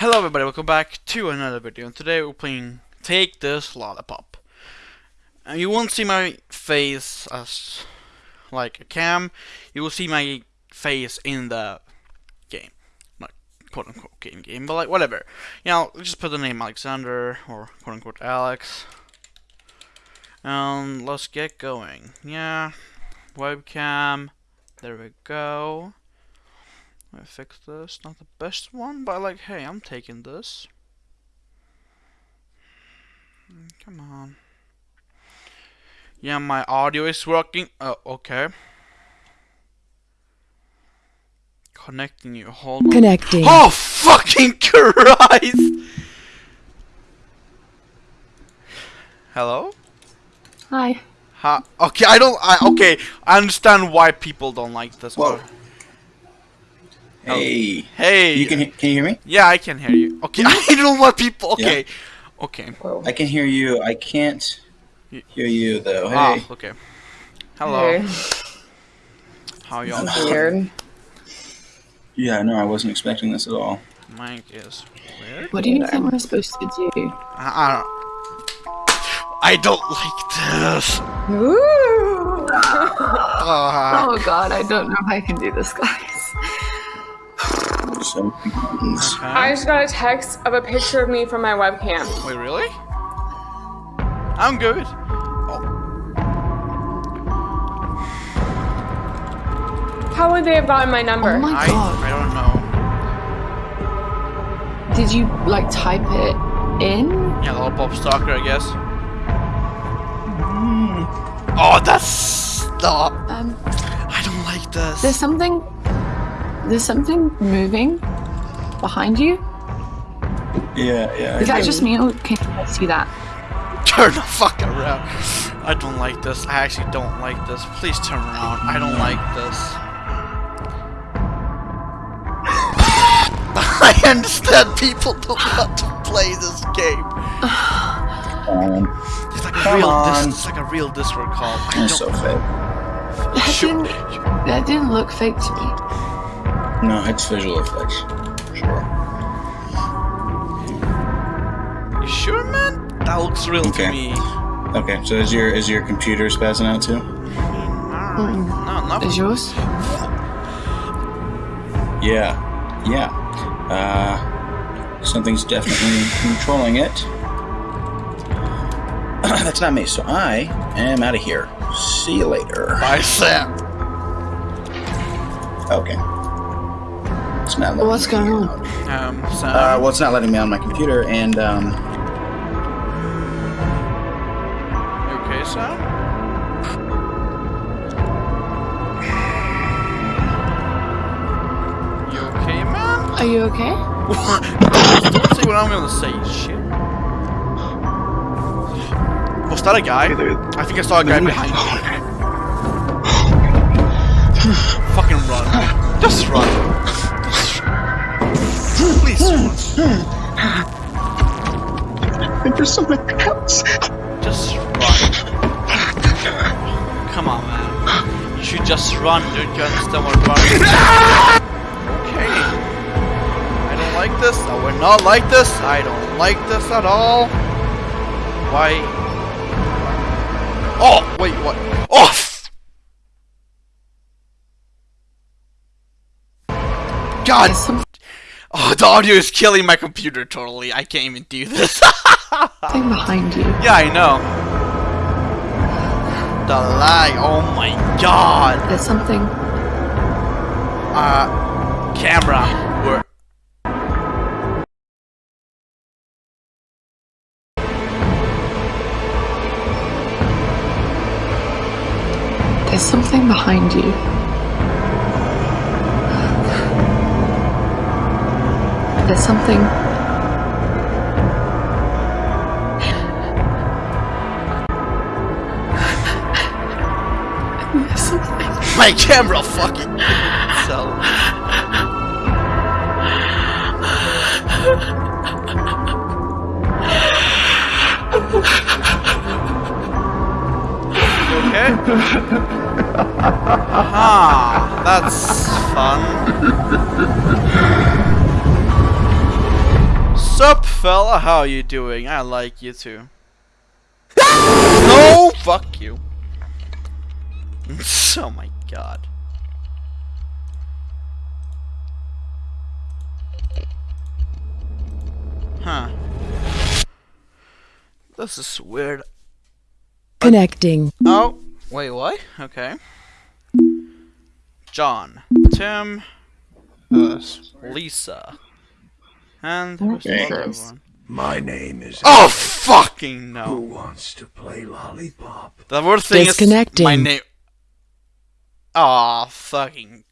Hello everybody, welcome back to another video and today we're playing Take This Lollipop. And you won't see my face as like a cam, you will see my face in the game. Not quote unquote game game, but like whatever. You know, just put the name Alexander or quote unquote Alex. And let's get going. Yeah, webcam, there we go. I fix this. Not the best one, but like, hey, I'm taking this. Come on. Yeah, my audio is working. Oh, okay. Connecting you. Hold on. Connecting. Oh, fucking Christ! Hello? Hi. Ha. Okay, I don't. I okay. I understand why people don't like this. Whoa. Oh, Hey. Hey. You can can you hear me? Yeah, I can hear you. Okay, I don't want people. Okay, okay. I can hear you. I can't hear you though. Ah, Hey. okay. Hello. Weird. How y'all? Weird. Yeah, no, I wasn't expecting this at all. Mike is weird. What do you think we're supposed to do? I, I don't. I don't like this. Ooh. Ah. Oh god, I don't know if I can do this, guys. So buttons. I just got a text of a picture of me from my webcam. Wait, really? I'm good. Oh. How would they have gotten my number? Oh my I god. I don't know. Did you like type it in? Yeah, lollipop stalker, I guess. Oh, that's stop. Um I don't like this. there's something there's something moving behind you. Yeah, yeah. Is that just me or can you see that? Turn the fuck around. I don't like this. I actually don't like this. Please turn around. I don't like this. I understand people don't want to play this game. Um, It's like a real on. dis- it's like a real Discord call. I that's so don't fake. That Sure. didn't that didn't look fake to me. No, it's visual effects. Sure. You sure man? That looks real Okay. to me. Okay, so is your is your computer spazzing out too? Mm, No, not Is yours? Yeah. Yeah. Uh something's definitely controlling it. That's not me, so I am out of here. See you later. Bye, Sam. Okay. It's not letting What's me going on? Um, Sam. Uh, well, it's not letting me on my computer, and um, you okay, Sam? You okay, man? Are you okay? Don't say what I'm gonna say, shit. Was that a guy? I think I saw a guy behind me. There's. Just run. Come on, man. You should just run, dude. You understand what running Okay. I don't like this. I would not like this. I don't like this at all. Why? Oh, wait, what? Oh! God! Oh, the audio is killing my computer totally. I can't even do this. behind you. yeah, I know. The lag. Oh my god. There's something Uh, camera. Where? there's something behind you. There's something My camera fucking itself. You okay? Ah, that's fun. Sup, fella? How you doing? I like you too. no, fuck you. oh my god. Huh. This is weird. Connecting. Oh, wait, what? Okay. John, Tim, Lisa, and who's the Okay. other one? My name is. Oh, fucking no! Who wants to play lollipop? The worst thing is my Disconnecting. name. Aw, fucking